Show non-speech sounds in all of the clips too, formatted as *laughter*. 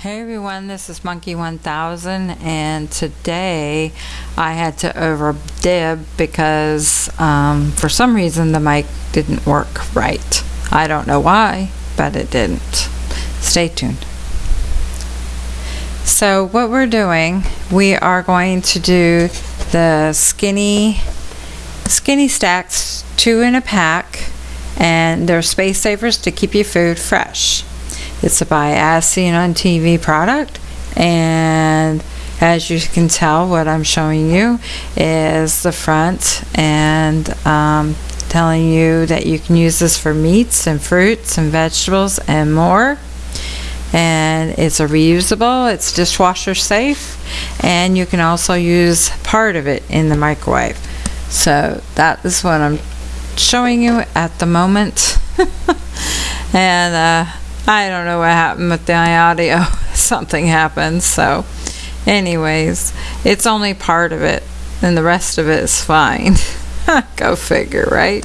Hey everyone, this is Monkey 1000 and today I had to over dib because um, for some reason the mic didn't work right. I don't know why, but it didn't. Stay tuned. So what we're doing, we are going to do the skinny skinny stacks, two in a pack, and they're space savers to keep your food fresh. It's a As on TV product, and as you can tell, what I'm showing you is the front and um, telling you that you can use this for meats and fruits and vegetables and more. And it's a reusable, it's dishwasher safe, and you can also use part of it in the microwave. So that is what I'm showing you at the moment. *laughs* and uh, I don't know what happened with the audio. *laughs* Something happened. So, anyways, it's only part of it, and the rest of it is fine. *laughs* Go figure, right?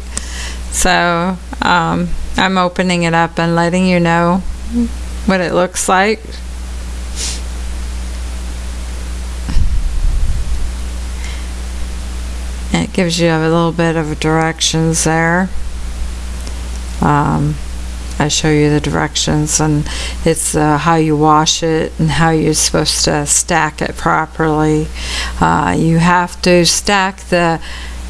So, um, I'm opening it up and letting you know what it looks like. And it gives you a little bit of directions there. Um, I show you the directions and it's uh, how you wash it and how you're supposed to stack it properly. Uh, you have to stack the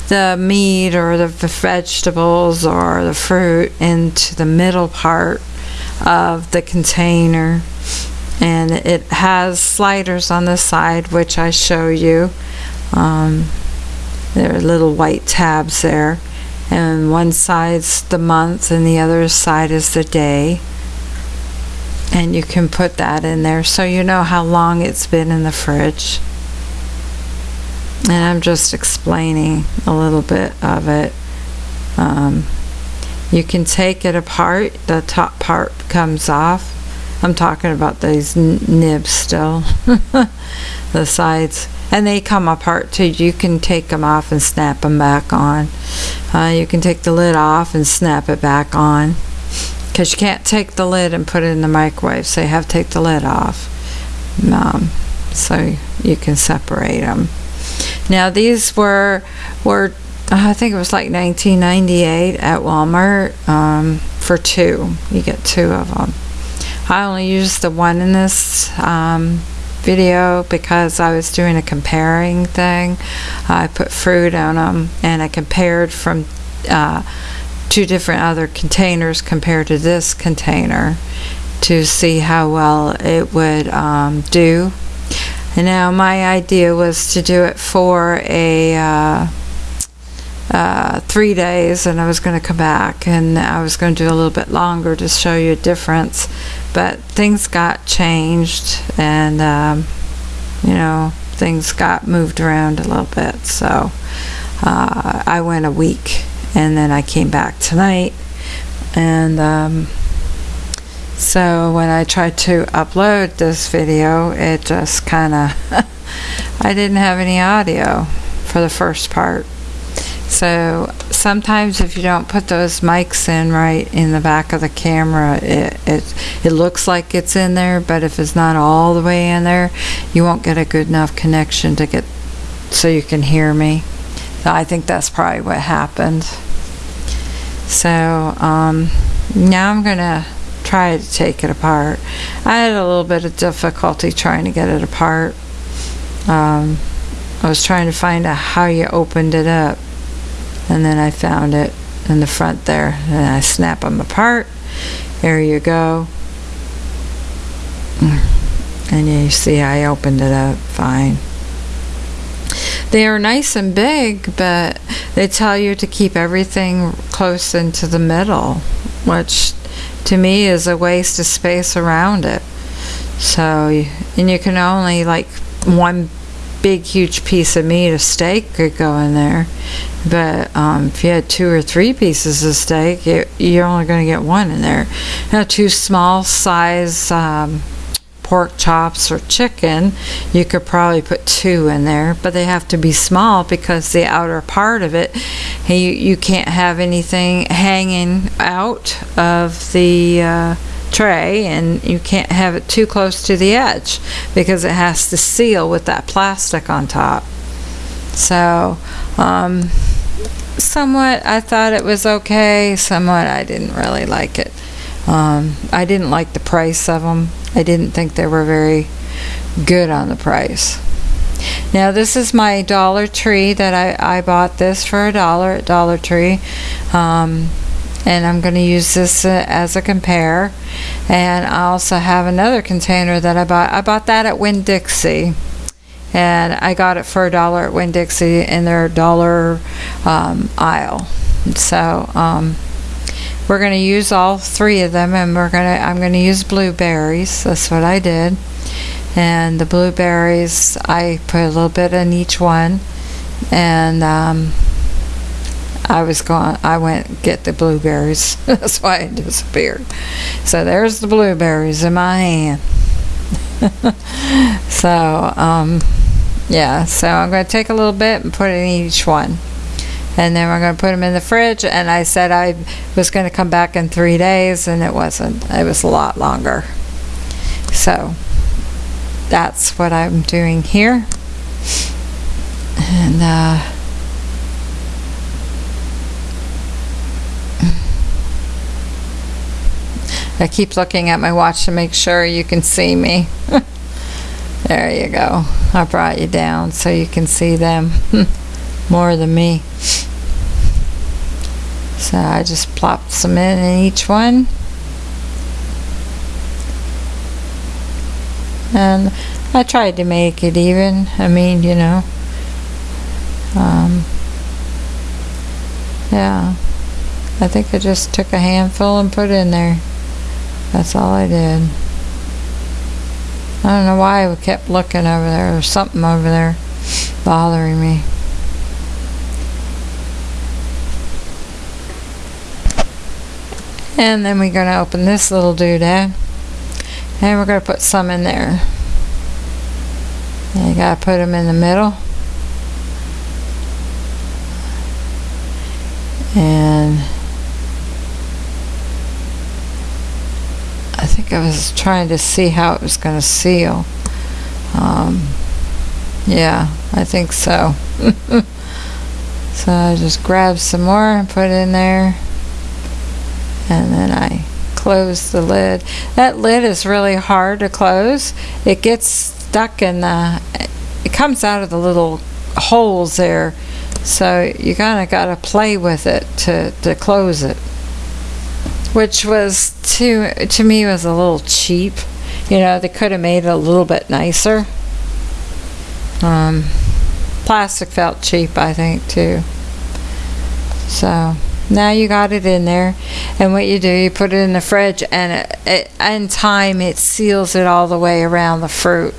the meat or the vegetables or the fruit into the middle part of the container. And it has sliders on the side which I show you. Um, there are little white tabs there and one side's the month and the other side is the day. And you can put that in there so you know how long it's been in the fridge. And I'm just explaining a little bit of it. Um, you can take it apart. The top part comes off. I'm talking about these nibs still. *laughs* The sides and they come apart too. You can take them off and snap them back on. Uh, you can take the lid off and snap it back on because you can't take the lid and put it in the microwave, so you have to take the lid off. Um, so you can separate them. Now these were were I think it was like 1998 at Walmart um, for two. You get two of them. I only used the one in this um, video because I was doing a comparing thing. I put fruit on them and I compared from uh, two different other containers compared to this container to see how well it would um, do. And now my idea was to do it for a uh, uh, three days and I was going to come back. And I was going to do a little bit longer to show you a difference. But things got changed and um, you know things got moved around a little bit. So uh, I went a week and then I came back tonight. And um, so when I tried to upload this video it just kind of *laughs* I didn't have any audio for the first part so sometimes if you don't put those mics in right in the back of the camera, it, it, it looks like it's in there, but if it's not all the way in there, you won't get a good enough connection to get so you can hear me. I think that's probably what happened. So um, now I'm going to try to take it apart. I had a little bit of difficulty trying to get it apart. Um, I was trying to find out how you opened it up and then I found it in the front there. And I snap them apart. There you go. And you see I opened it up fine. They are nice and big but they tell you to keep everything close into the middle which to me is a waste of space around it. So and you can only like one big huge piece of meat, a steak could go in there. But um, if you had two or three pieces of steak, it, you're only going to get one in there. Now, two small size um, pork chops or chicken, you could probably put two in there, but they have to be small because the outer part of it, you, you can't have anything hanging out of the uh, tray and you can't have it too close to the edge because it has to seal with that plastic on top. So, um, somewhat I thought it was okay, somewhat I didn't really like it. Um, I didn't like the price of them. I didn't think they were very good on the price. Now this is my Dollar Tree that I, I bought this for a dollar at Dollar Tree. Um, and I'm going to use this uh, as a compare. And I also have another container that I bought. I bought that at Winn-Dixie. And I got it for a dollar at Winn-Dixie in their dollar um, aisle. So um, we're going to use all three of them, and we're going to. I'm going to use blueberries. That's what I did. And the blueberries, I put a little bit in each one, and um, I was going. I went get the blueberries. *laughs* That's why it disappeared. So there's the blueberries in my hand. *laughs* so um, yeah. So I'm going to take a little bit and put it in each one. And then we're going to put them in the fridge. And I said I was going to come back in three days, and it wasn't. It was a lot longer. So that's what I'm doing here. And uh, I keep looking at my watch to make sure you can see me. *laughs* there you go. I brought you down so you can see them *laughs* more than me. So I just plopped some in in each one. And I tried to make it even. I mean, you know. Um, yeah. I think I just took a handful and put it in there. That's all I did. I don't know why I kept looking over there. There's something over there bothering me. And then we're going to open this little doodad. And we're going to put some in there. And you got to put them in the middle. And I think I was trying to see how it was going to seal. Um, yeah, I think so. *laughs* so I just grabbed some more and put it in there. And then I close the lid. That lid is really hard to close. It gets stuck in the, it comes out of the little holes there. So you kind of got to play with it to, to close it which was to to me was a little cheap. You know, they could have made it a little bit nicer. Um, plastic felt cheap, I think, too. So now you got it in there, and what you do, you put it in the fridge, and it, it, in time it seals it all the way around the fruit,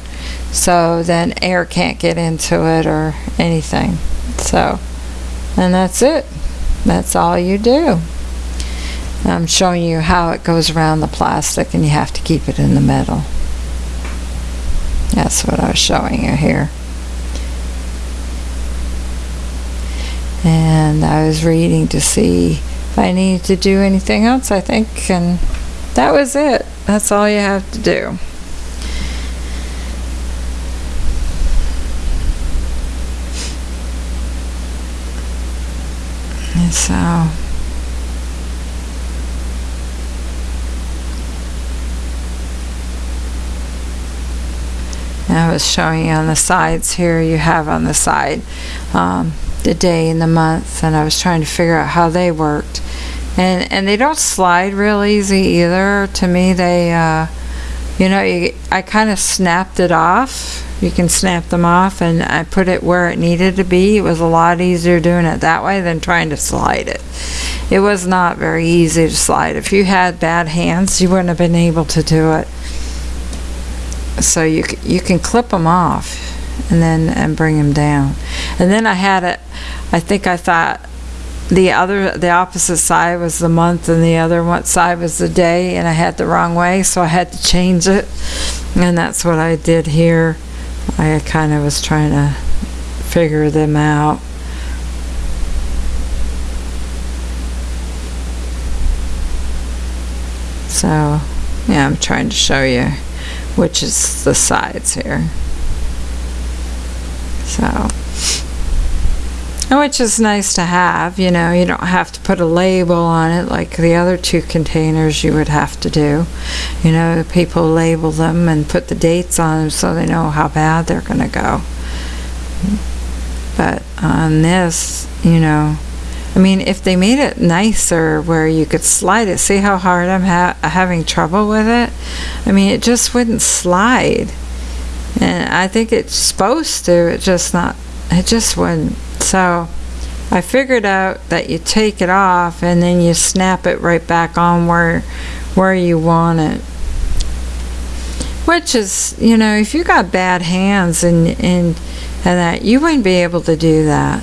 so then air can't get into it or anything. So, and that's it. That's all you do. I'm showing you how it goes around the plastic and you have to keep it in the middle. That's what I was showing you here. And I was reading to see if I needed to do anything else, I think, and that was it. That's all you have to do. So I was showing you on the sides here, you have on the side um, the day and the month, and I was trying to figure out how they worked. And, and they don't slide real easy either. To me, they, uh, you know, you, I kind of snapped it off. You can snap them off, and I put it where it needed to be. It was a lot easier doing it that way than trying to slide it. It was not very easy to slide. If you had bad hands, you wouldn't have been able to do it so you you can clip them off and then and bring them down. And then I had it I think I thought the other the opposite side was the month and the other one side was the day and I had the wrong way so I had to change it. And that's what I did here. I kind of was trying to figure them out. So Yeah, I'm trying to show you which is the sides here. So, which is nice to have, you know, you don't have to put a label on it like the other two containers you would have to do. You know, people label them and put the dates on them so they know how bad they're going to go. But on this, you know, I mean, if they made it nicer where you could slide it, see how hard I'm ha- having trouble with it? I mean, it just wouldn't slide. And I think it's supposed to, it just not, it just wouldn't. So I figured out that you take it off and then you snap it right back on where, where you want it. Which is, you know, if you got bad hands and, and, and that, you wouldn't be able to do that.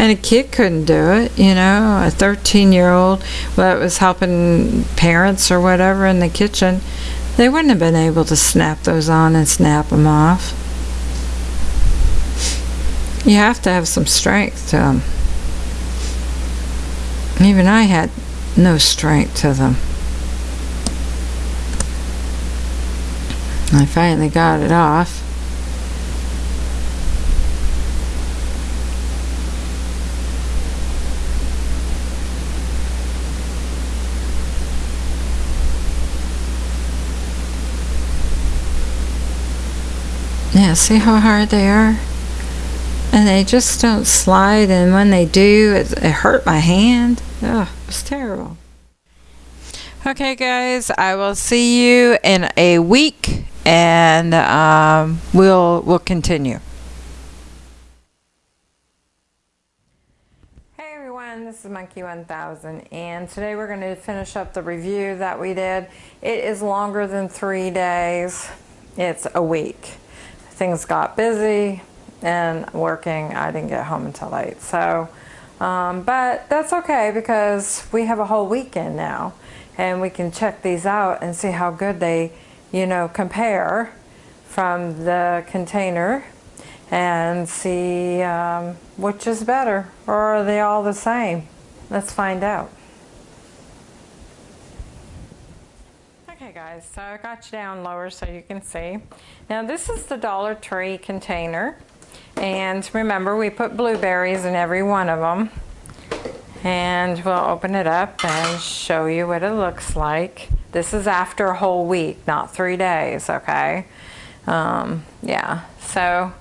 And a kid couldn't do it, you know, a 13 year old that was helping parents or whatever in the kitchen, they wouldn't have been able to snap those on and snap them off. You have to have some strength to them. Even I had no strength to them. I finally got it off. Yeah, see how hard they are? And they just don't slide, and when they do, it, it hurt my hand. Ugh, it was terrible. Okay, guys, I will see you in a week, and um, we'll we'll continue. Hey everyone, this is Monkey 1000, and today we're going to finish up the review that we did. It is longer than three days. It's a week things got busy and working, I didn't get home until late. So, um, but that's okay because we have a whole weekend now and we can check these out and see how good they, you know, compare from the container and see um, which is better or are they all the same? Let's find out. Okay guys, so I got you down lower so you can see. Now this is the Dollar Tree container. And remember we put blueberries in every one of them. And we'll open it up and show you what it looks like. This is after a whole week, not three days, okay? Um, yeah, so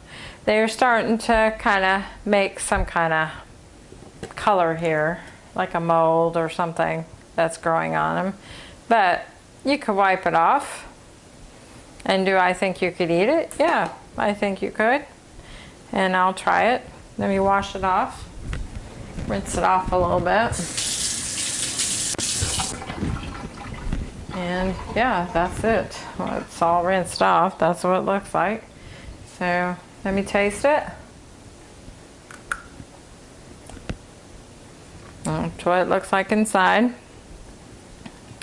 they're starting to kind of make some kind of color here, like a mold or something that's growing on them. But you could wipe it off. And do I think you could eat it? Yeah, I think you could. And I'll try it. Let me wash it off. Rinse it off a little bit. And yeah, that's it. Well, it's all rinsed off. That's what it looks like. So let me taste it. That's what it looks like inside.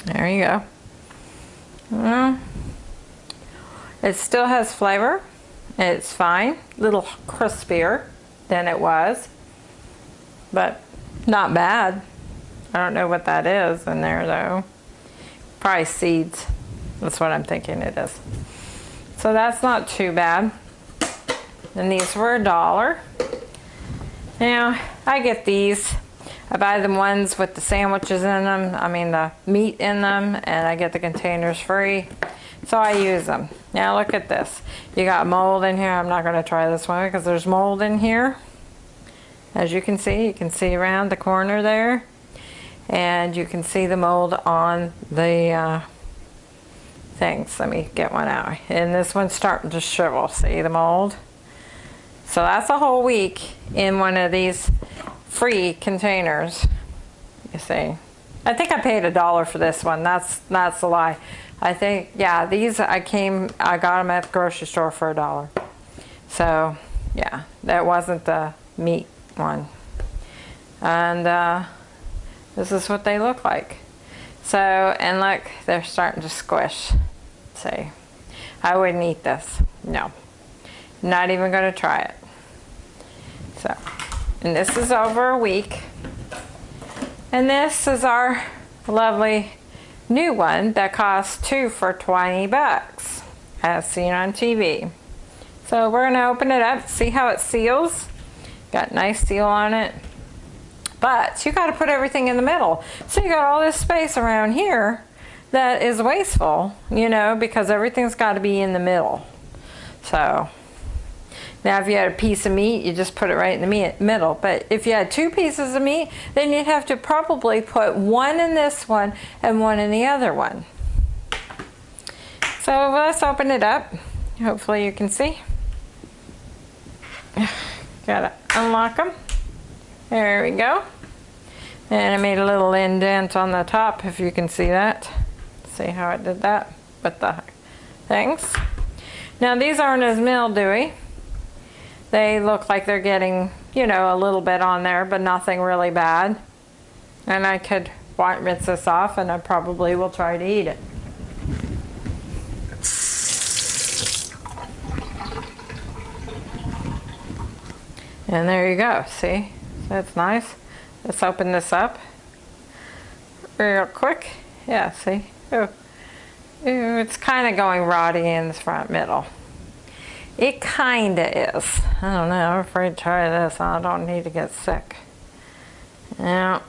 There you go. Well, it still has flavor. It's fine. A little crispier than it was. But not bad. I don't know what that is in there though. Probably seeds. That's what I'm thinking it is. So that's not too bad. And these were a dollar. Now, I get these I buy the ones with the sandwiches in them, I mean the meat in them, and I get the containers free. So I use them. Now look at this. You got mold in here. I'm not going to try this one because there's mold in here. As you can see, you can see around the corner there. And you can see the mold on the uh, things. Let me get one out. And this one's starting to shrivel. See the mold? So that's a whole week in one of these free containers. You see. I think I paid a dollar for this one. That's that's a lie. I think yeah, these I came I got them at the grocery store for a dollar. So yeah, that wasn't the meat one. And uh, this is what they look like. So and look, they're starting to squish. See, I wouldn't eat this. No, not even going to try it. So. And this is over a week. And this is our lovely new one that costs two for 20 bucks, as seen on TV. So we're gonna open it up, see how it seals. Got nice seal on it. But you gotta put everything in the middle. So you got all this space around here that is wasteful, you know, because everything's gotta be in the middle. So now if you had a piece of meat, you just put it right in the meat, middle. But if you had two pieces of meat, then you'd have to probably put one in this one and one in the other one. So let's open it up. Hopefully you can see. *sighs* Gotta unlock them. There we go. And I made a little indent on the top if you can see that. See how I did that with the things. Now these aren't as mildewy. They look like they're getting, you know, a little bit on there, but nothing really bad. And I could rinse this off and I probably will try to eat it. And there you go, see? That's nice. Let's open this up real quick. Yeah, see? Ooh. Ooh, it's kind of going rotty in the front middle. It kind of is. I don't know, I'm afraid to try this. I don't need to get sick. Yeah.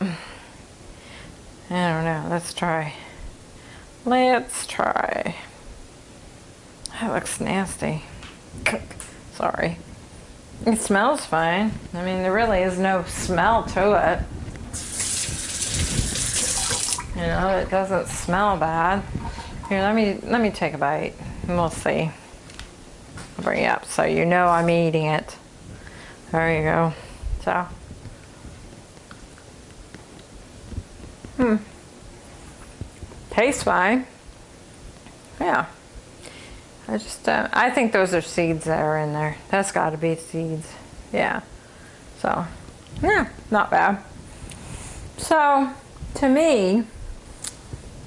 I don't know, let's try. Let's try. That looks nasty. Sorry. It smells fine. I mean, there really is no smell to it. You know, it doesn't smell bad. Here, let me let me take a bite and we'll see. Bring it up so you know I'm eating it. There you go. So. Hmm. Tastes fine. Yeah. I just, uh, I think those are seeds that are in there. That's got to be seeds. Yeah. So, yeah, not bad. So, to me,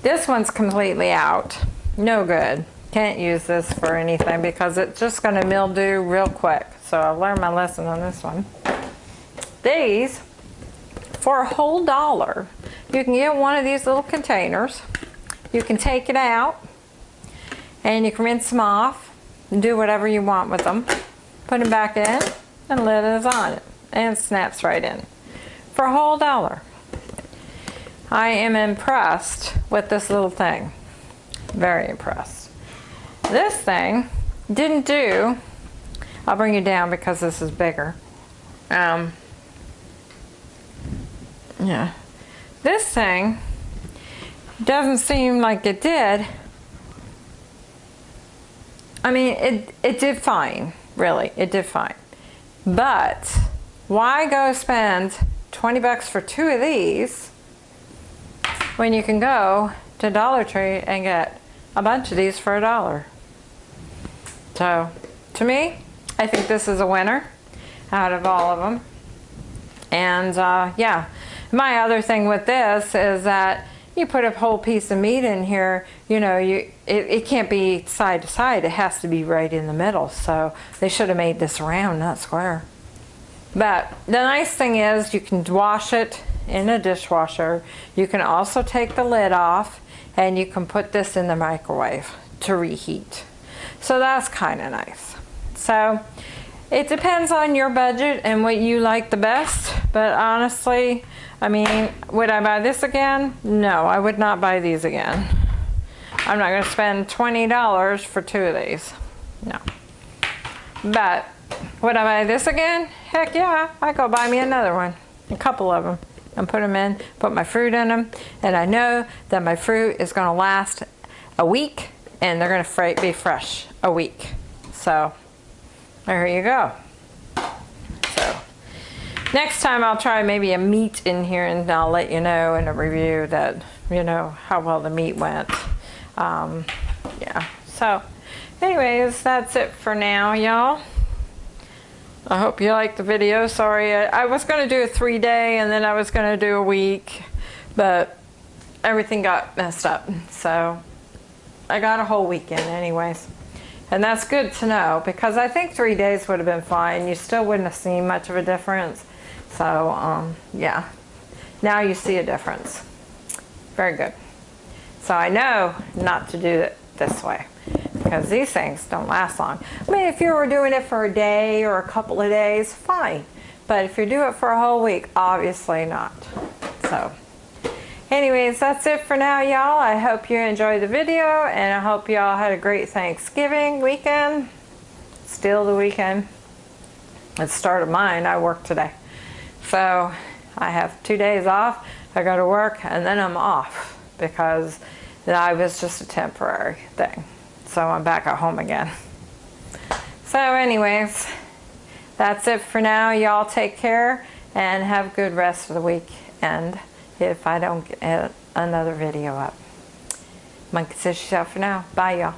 this one's completely out. No good. Can't use this for anything because it's just going to mildew real quick. So I've learned my lesson on this one. These, for a whole dollar, you can get one of these little containers. You can take it out and you can rinse them off and do whatever you want with them. Put them back in and lid is on it and snaps right in for a whole dollar. I am impressed with this little thing. Very impressed. This thing didn't do, I'll bring you down because this is bigger. Um, yeah. This thing doesn't seem like it did I mean, it, it did fine, really, it did fine. But why go spend 20 bucks for two of these when you can go to Dollar Tree and get a bunch of these for a dollar? So, to me, I think this is a winner out of all of them. And uh, yeah, my other thing with this is that you put a whole piece of meat in here, you know, you it, it can't be side to side. It has to be right in the middle. So they should have made this round, not square. But the nice thing is you can wash it in a dishwasher. You can also take the lid off and you can put this in the microwave to reheat. So that's kind of nice. So it depends on your budget and what you like the best. But honestly, I mean, would I buy this again? No, I would not buy these again. I'm not going to spend $20 for two of these. No. But would I buy this again? Heck yeah, I go buy me another one. A couple of them. And put them in, put my fruit in them. And I know that my fruit is going to last a week and they're going to be fresh a week. So there you go. So next time I'll try maybe a meat in here and I'll let you know in a review that, you know, how well the meat went. Um, yeah, so anyways, that's it for now, y'all. I hope you liked the video. Sorry, I, I was going to do a three day and then I was going to do a week, but everything got messed up. So I got a whole weekend anyways. And that's good to know because I think three days would have been fine. You still wouldn't have seen much of a difference. So um, yeah, now you see a difference. Very good. So I know not to do it this way because these things don't last long. I mean, if you were doing it for a day or a couple of days, fine. But if you do it for a whole week, obviously not. So anyways, that's it for now, y'all. I hope you enjoyed the video and I hope y'all had a great Thanksgiving weekend. Still the weekend. It started mine. I work today. So I have two days off. I go to work and then I'm off because I was just a temporary thing. So I'm back at home again. So anyways, that's it for now. Y'all take care and have a good rest of the week. And if I don't get another video up. Monkey says she's out for now. Bye y'all.